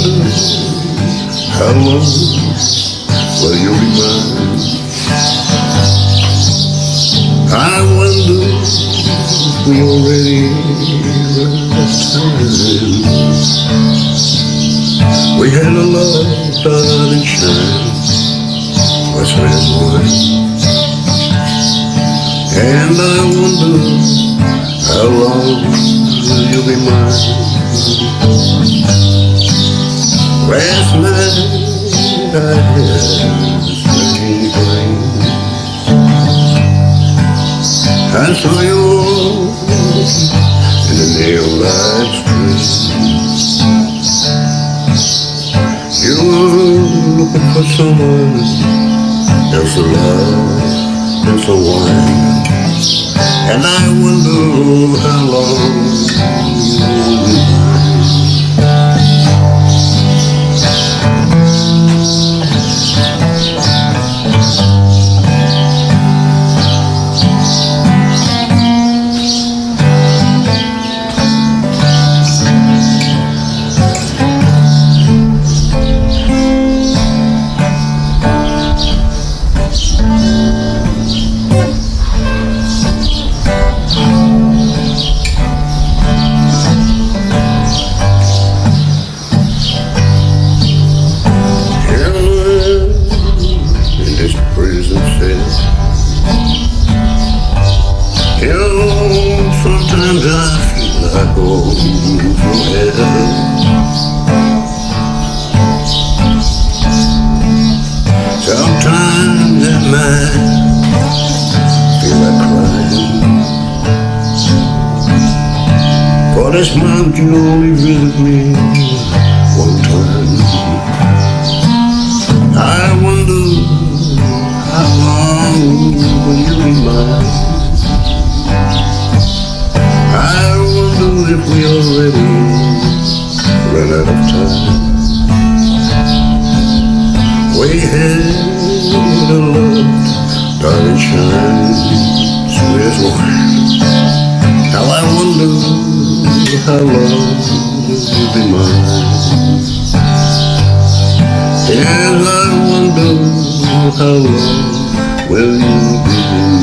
how long will you be mine? I wonder if we already run out of time. We had a love died and shine, was red wine. And I wonder how long will you be mine? Had a strange dream. I saw you in the neon light street. You were looking for someone else to love and so wine. And I wonder how long you Sometimes I feel like going through hell. Sometimes at night, feel like crying. For this you only visit me wonder if we already ran out of time. We had a love, darling, shine, sweet as wine. Now I wonder how long you'll be mine? Yes, I wonder how long will you be